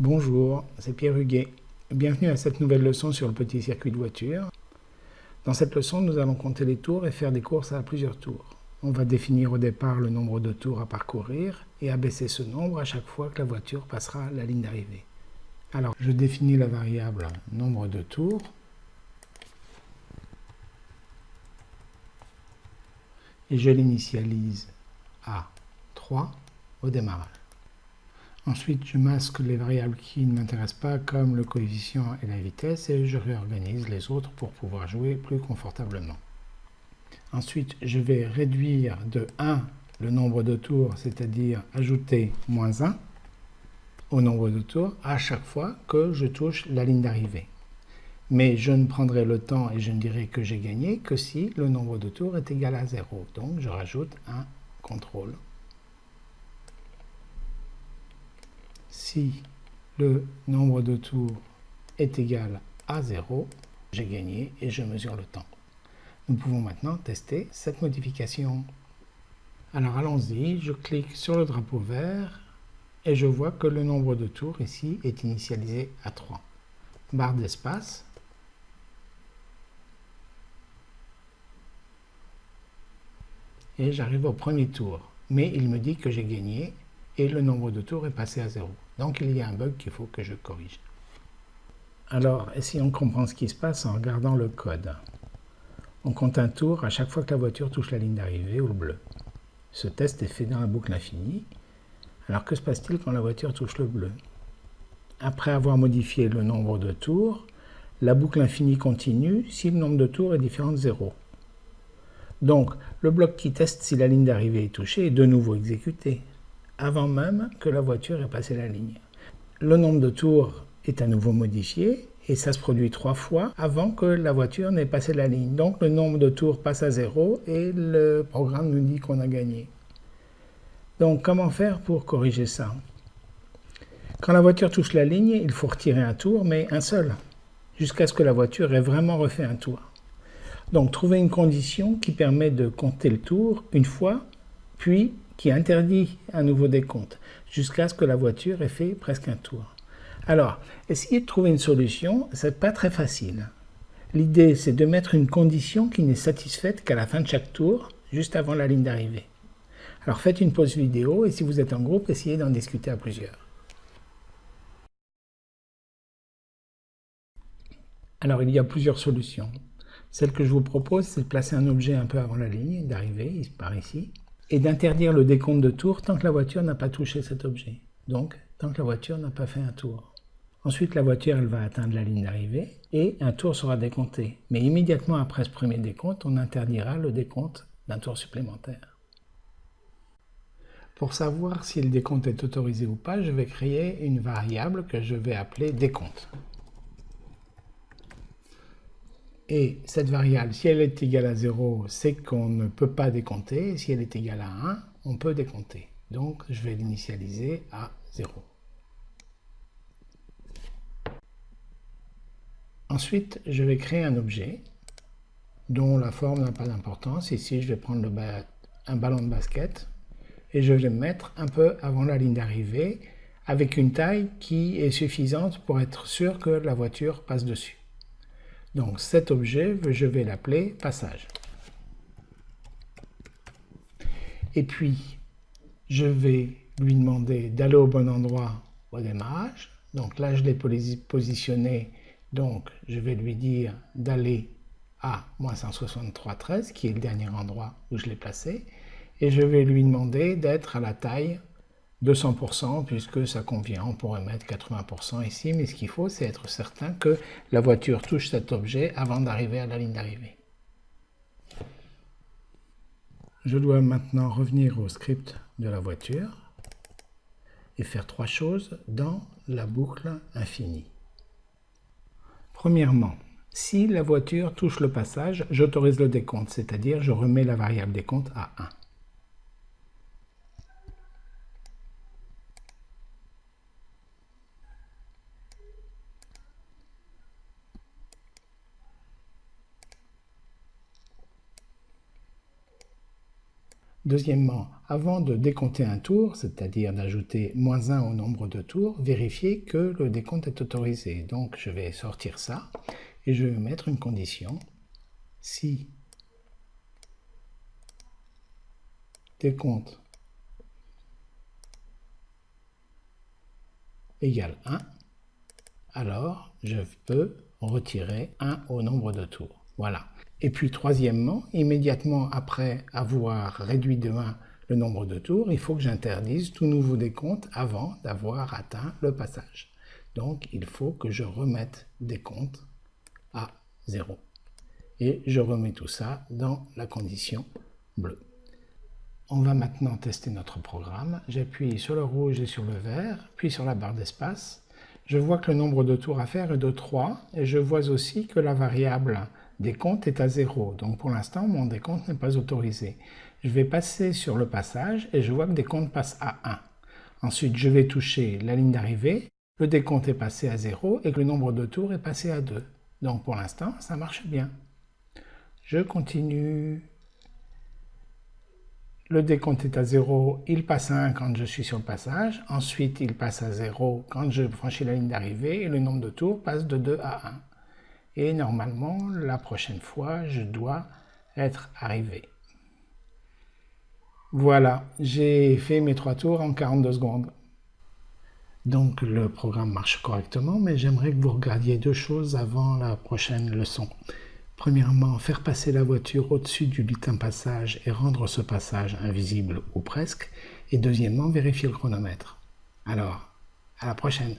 Bonjour, c'est Pierre Huguet. Bienvenue à cette nouvelle leçon sur le petit circuit de voiture. Dans cette leçon, nous allons compter les tours et faire des courses à plusieurs tours. On va définir au départ le nombre de tours à parcourir et abaisser ce nombre à chaque fois que la voiture passera la ligne d'arrivée. Alors, je définis la variable nombre de tours. Et je l'initialise à 3 au démarrage. Ensuite, je masque les variables qui ne m'intéressent pas, comme le coefficient et la vitesse, et je réorganise les autres pour pouvoir jouer plus confortablement. Ensuite, je vais réduire de 1 le nombre de tours, c'est-à-dire ajouter moins 1 au nombre de tours à chaque fois que je touche la ligne d'arrivée. Mais je ne prendrai le temps et je ne dirai que j'ai gagné que si le nombre de tours est égal à 0. Donc je rajoute un contrôle si le nombre de tours est égal à 0, j'ai gagné et je mesure le temps. Nous pouvons maintenant tester cette modification. Alors allons-y, je clique sur le drapeau vert et je vois que le nombre de tours ici est initialisé à 3. Barre d'espace. Et j'arrive au premier tour. Mais il me dit que j'ai gagné et le nombre de tours est passé à 0. Donc il y a un bug qu'il faut que je corrige. Alors, essayons de comprendre ce qui se passe en regardant le code? On compte un tour à chaque fois que la voiture touche la ligne d'arrivée ou le bleu. Ce test est fait dans la boucle infinie. Alors que se passe-t-il quand la voiture touche le bleu? Après avoir modifié le nombre de tours, la boucle infinie continue si le nombre de tours est différent de 0. Donc, le bloc qui teste si la ligne d'arrivée est touchée est de nouveau exécuté avant même que la voiture ait passé la ligne. Le nombre de tours est à nouveau modifié et ça se produit trois fois avant que la voiture n'ait passé la ligne. Donc le nombre de tours passe à zéro et le programme nous dit qu'on a gagné. Donc comment faire pour corriger ça? Quand la voiture touche la ligne, il faut retirer un tour, mais un seul, jusqu'à ce que la voiture ait vraiment refait un tour. Donc trouver une condition qui permet de compter le tour une fois, puis qui interdit un nouveau décompte jusqu'à ce que la voiture ait fait presque un tour. Alors, essayer de trouver une solution, n'est pas très facile. L'idée, c'est de mettre une condition qui n'est satisfaite qu'à la fin de chaque tour, juste avant la ligne d'arrivée. Alors faites une pause vidéo et si vous êtes en groupe, essayez d'en discuter à plusieurs. Alors il y a plusieurs solutions. Celle que je vous propose, c'est de placer un objet un peu avant la ligne d'arrivée, par ici et d'interdire le décompte de tours tant que la voiture n'a pas touché cet objet. Donc, tant que la voiture n'a pas fait un tour. Ensuite, la voiture va atteindre la ligne d'arrivée et un tour sera décompté. Mais immédiatement après ce premier décompte, on interdira le décompte d'un tour supplémentaire. Pour savoir si le décompte est autorisé ou pas, je vais créer une variable que je vais appeler décompte. Et cette variable, si elle est égale à 0, c'est qu'on ne peut pas décompter. Si elle est égale à 1, on peut décompter. Donc, je vais l'initialiser à 0. Ensuite, je vais créer un objet dont la forme n'a pas d'importance. Ici, je vais prendre un ballon de basket et je vais le mettre un peu avant la ligne d'arrivée avec une taille qui est suffisante pour être sûr que la voiture passe dessus. Donc cet objet, je vais l'appeler passage. Et puis, je vais lui demander d'aller au bon endroit au démarrage. Donc là, je l'ai positionné, donc je vais lui dire d'aller à moins 163,13, qui est le dernier endroit où je l'ai placé. Et je vais lui demander d'être à la taille 200% puisque ça convient, on pourrait mettre 80% ici, mais ce qu'il faut c'est être certain que la voiture touche cet objet avant d'arriver à la ligne d'arrivée. Je dois maintenant revenir au script de la voiture et faire trois choses dans la boucle infinie. Premièrement, si la voiture touche le passage, j'autorise le décompte, c'est-à-dire je remets la variable décompte à 1. Deuxièmement, avant de décompter un tour, c'est-à-dire d'ajouter moins 1 au nombre de tours, vérifiez que le décompte est autorisé. Donc je vais sortir ça et je vais mettre une condition. Si décompte égale 1, alors je peux retirer 1 au nombre de tours. Voilà. Et puis troisièmement, immédiatement après avoir réduit de 1 le nombre de tours, il faut que j'interdise tout nouveau décompte avant d'avoir atteint le passage. Donc il faut que je remette des comptes à 0. Et je remets tout ça dans la condition bleue. On va maintenant tester notre programme. J'appuie sur le rouge et sur le vert, puis sur la barre d'espace. Je vois que le nombre de tours à faire est de 3 et je vois aussi que la variable décompte est à 0. Donc pour l'instant, mon décompte n'est pas autorisé. Je vais passer sur le passage et je vois que décompte passe à 1. Ensuite, je vais toucher la ligne d'arrivée. Le décompte est passé à 0 et que le nombre de tours est passé à 2. Donc pour l'instant, ça marche bien. Je continue. Le décompte est à 0, il passe à 1 quand je suis sur le passage. Ensuite, il passe à 0 quand je franchis la ligne d'arrivée et le nombre de tours passe de 2 à 1 et normalement la prochaine fois je dois être arrivé. Voilà, j'ai fait mes trois tours en 42 secondes. Donc le programme marche correctement, mais j'aimerais que vous regardiez deux choses avant la prochaine leçon. Premièrement, faire passer la voiture au-dessus du lutin passage et rendre ce passage invisible ou presque. Et deuxièmement, vérifier le chronomètre. Alors, à la prochaine